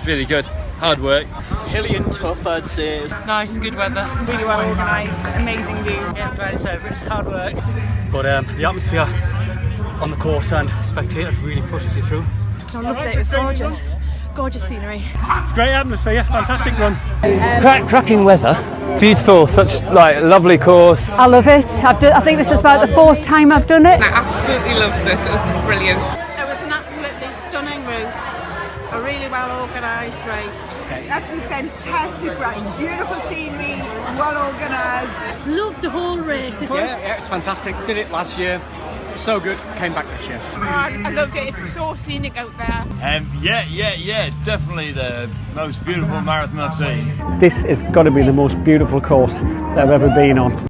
It's really good. Hard work. Hilly and tough, I'd say. Nice, good weather. Really well organised, amazing views. Yeah, I'm glad it's over. It's hard work. But um, the atmosphere on the course and spectators really pushes you through. I loved it, it was gorgeous. Gorgeous scenery. It's great atmosphere, fantastic run. Crack, cracking weather. Beautiful, such like lovely course. I love it. I've done, I think this is about the fourth time I've done it. I absolutely loved it. It was brilliant. It was an absolutely stunning route, a really well organised race. Absolutely fantastic race, beautiful scenery, well organised. Loved the whole race. Yeah, yeah, it's fantastic. Did it last year. So good. Came back this year. Oh, I, I loved it, it's so scenic out there. Um, yeah, yeah, yeah. Definitely the most beautiful marathon I've seen. This has got to be the most beautiful course that I've ever been on.